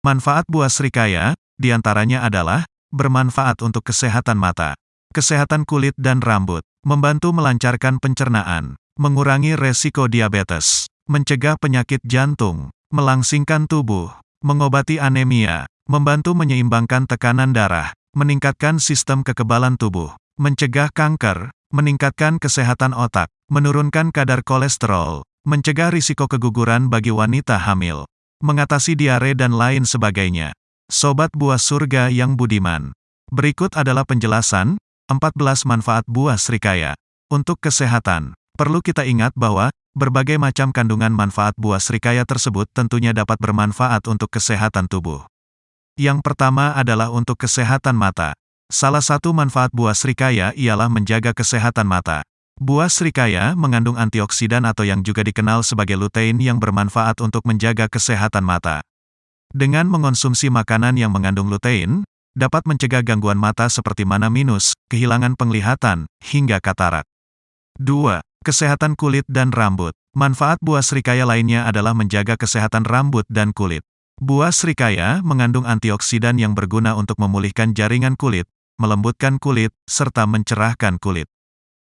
Manfaat buah serikaya, di antaranya adalah, bermanfaat untuk kesehatan mata, kesehatan kulit dan rambut, membantu melancarkan pencernaan, mengurangi resiko diabetes, mencegah penyakit jantung, melangsingkan tubuh, mengobati anemia, membantu menyeimbangkan tekanan darah, meningkatkan sistem kekebalan tubuh, mencegah kanker, meningkatkan kesehatan otak, menurunkan kadar kolesterol, mencegah risiko keguguran bagi wanita hamil, mengatasi diare dan lain sebagainya. Sobat buah surga yang budiman. Berikut adalah penjelasan, 14 manfaat buah serikaya. Untuk kesehatan, perlu kita ingat bahwa, berbagai macam kandungan manfaat buah serikaya tersebut tentunya dapat bermanfaat untuk kesehatan tubuh. Yang pertama adalah untuk kesehatan mata. Salah satu manfaat buah serikaya ialah menjaga kesehatan mata. Buah serikaya mengandung antioksidan atau yang juga dikenal sebagai lutein yang bermanfaat untuk menjaga kesehatan mata. Dengan mengonsumsi makanan yang mengandung lutein, dapat mencegah gangguan mata seperti mana minus, kehilangan penglihatan, hingga katarak. 2. Kesehatan kulit dan rambut. Manfaat buah serikaya lainnya adalah menjaga kesehatan rambut dan kulit. Buah serikaya mengandung antioksidan yang berguna untuk memulihkan jaringan kulit, melembutkan kulit, serta mencerahkan kulit.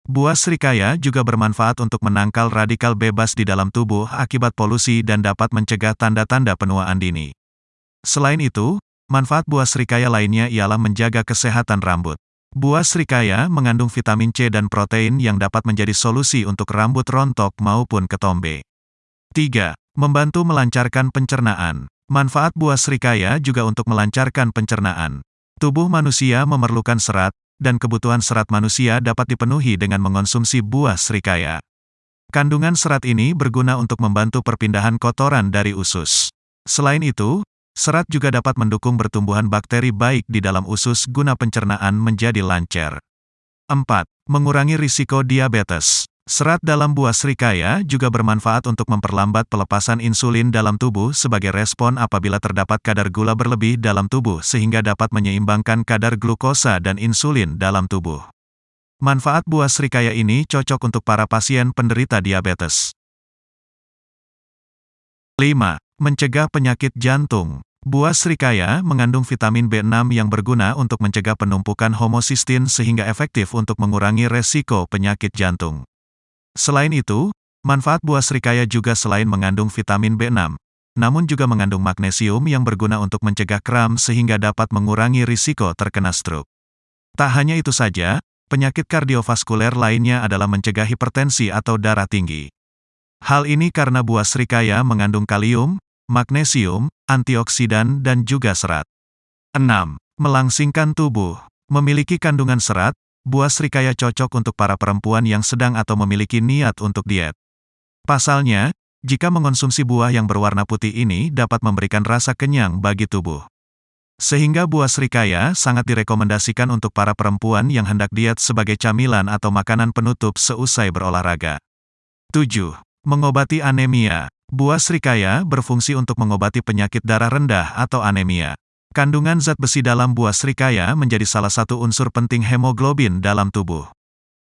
Buah serikaya juga bermanfaat untuk menangkal radikal bebas di dalam tubuh akibat polusi dan dapat mencegah tanda-tanda penuaan dini. Selain itu, manfaat buah serikaya lainnya ialah menjaga kesehatan rambut. Buah serikaya mengandung vitamin C dan protein yang dapat menjadi solusi untuk rambut rontok maupun ketombe. 3. Membantu melancarkan pencernaan. Manfaat buah serikaya juga untuk melancarkan pencernaan. Tubuh manusia memerlukan serat, dan kebutuhan serat manusia dapat dipenuhi dengan mengonsumsi buah serikaya. Kandungan serat ini berguna untuk membantu perpindahan kotoran dari usus. Selain itu, serat juga dapat mendukung pertumbuhan bakteri baik di dalam usus guna pencernaan menjadi lancar. 4. Mengurangi risiko diabetes. Serat dalam buah serikaya juga bermanfaat untuk memperlambat pelepasan insulin dalam tubuh sebagai respon apabila terdapat kadar gula berlebih dalam tubuh sehingga dapat menyeimbangkan kadar glukosa dan insulin dalam tubuh. Manfaat buah serikaya ini cocok untuk para pasien penderita diabetes. 5. Mencegah penyakit jantung. Buah serikaya mengandung vitamin B6 yang berguna untuk mencegah penumpukan homosistin sehingga efektif untuk mengurangi resiko penyakit jantung. Selain itu, manfaat buah serikaya juga selain mengandung vitamin B6, namun juga mengandung magnesium yang berguna untuk mencegah kram sehingga dapat mengurangi risiko terkena stroke. Tak hanya itu saja, penyakit kardiovaskuler lainnya adalah mencegah hipertensi atau darah tinggi. Hal ini karena buah serikaya mengandung kalium, magnesium, antioksidan dan juga serat. 6. Melangsingkan tubuh. Memiliki kandungan serat, buah serikaya cocok untuk para perempuan yang sedang atau memiliki niat untuk diet. Pasalnya, jika mengonsumsi buah yang berwarna putih ini dapat memberikan rasa kenyang bagi tubuh. Sehingga buah serikaya sangat direkomendasikan untuk para perempuan yang hendak diet sebagai camilan atau makanan penutup seusai berolahraga. 7. Mengobati anemia. Buah serikaya berfungsi untuk mengobati penyakit darah rendah atau anemia. Kandungan zat besi dalam buah serikaya menjadi salah satu unsur penting hemoglobin dalam tubuh.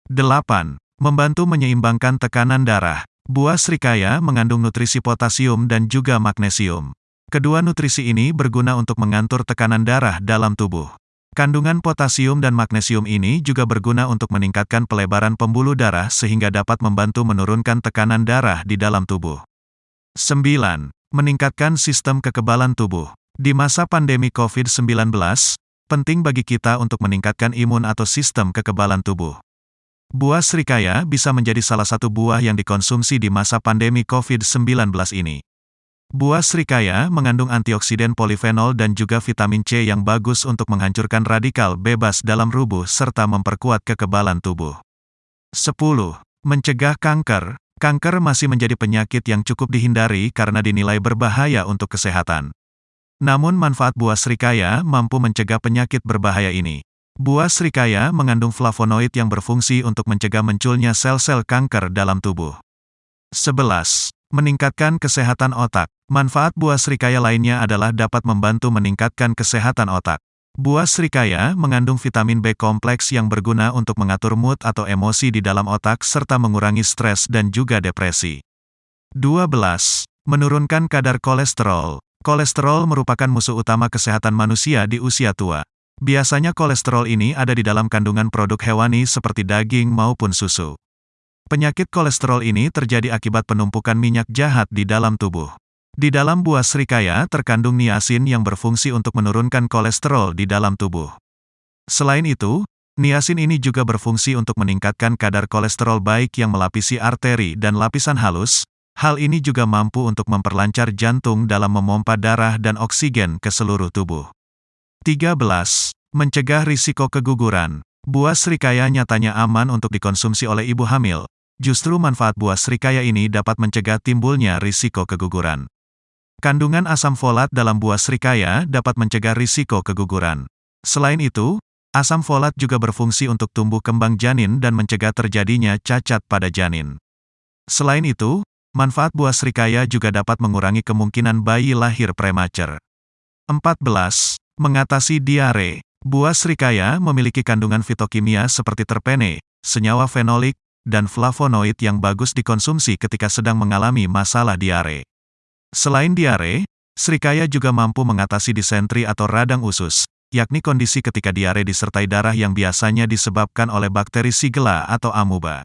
8. Membantu menyeimbangkan tekanan darah. Buah serikaya mengandung nutrisi potasium dan juga magnesium. Kedua nutrisi ini berguna untuk mengatur tekanan darah dalam tubuh. Kandungan potasium dan magnesium ini juga berguna untuk meningkatkan pelebaran pembuluh darah sehingga dapat membantu menurunkan tekanan darah di dalam tubuh. 9. Meningkatkan sistem kekebalan tubuh. Di masa pandemi COVID-19, penting bagi kita untuk meningkatkan imun atau sistem kekebalan tubuh. Buah serikaya bisa menjadi salah satu buah yang dikonsumsi di masa pandemi COVID-19 ini. Buah serikaya mengandung antioksidan polifenol dan juga vitamin C yang bagus untuk menghancurkan radikal bebas dalam rubuh serta memperkuat kekebalan tubuh. 10. Mencegah kanker. Kanker masih menjadi penyakit yang cukup dihindari karena dinilai berbahaya untuk kesehatan. Namun manfaat buah serikaya mampu mencegah penyakit berbahaya ini. Buah serikaya mengandung flavonoid yang berfungsi untuk mencegah munculnya sel-sel kanker dalam tubuh. 11. Meningkatkan kesehatan otak. Manfaat buah serikaya lainnya adalah dapat membantu meningkatkan kesehatan otak. Buah serikaya mengandung vitamin B kompleks yang berguna untuk mengatur mood atau emosi di dalam otak serta mengurangi stres dan juga depresi. 12. Menurunkan kadar kolesterol. Kolesterol merupakan musuh utama kesehatan manusia di usia tua. Biasanya kolesterol ini ada di dalam kandungan produk hewani seperti daging maupun susu. Penyakit kolesterol ini terjadi akibat penumpukan minyak jahat di dalam tubuh. Di dalam buah serikaya terkandung niacin yang berfungsi untuk menurunkan kolesterol di dalam tubuh. Selain itu, niacin ini juga berfungsi untuk meningkatkan kadar kolesterol baik yang melapisi arteri dan lapisan halus. Hal ini juga mampu untuk memperlancar jantung dalam memompa darah dan oksigen ke seluruh tubuh. 13. Mencegah risiko keguguran. Buah serikaya nyatanya aman untuk dikonsumsi oleh ibu hamil. Justru manfaat buah serikaya ini dapat mencegah timbulnya risiko keguguran. Kandungan asam folat dalam buah serikaya dapat mencegah risiko keguguran. Selain itu, asam folat juga berfungsi untuk tumbuh kembang janin dan mencegah terjadinya cacat pada janin. Selain itu, manfaat buah serikaya juga dapat mengurangi kemungkinan bayi lahir prematur. 14. Mengatasi diare. Buah serikaya memiliki kandungan fitokimia seperti terpene, senyawa fenolik, dan flavonoid yang bagus dikonsumsi ketika sedang mengalami masalah diare. Selain diare, serikaya juga mampu mengatasi disentri atau radang usus, yakni kondisi ketika diare disertai darah yang biasanya disebabkan oleh bakteri Shigella atau amuba.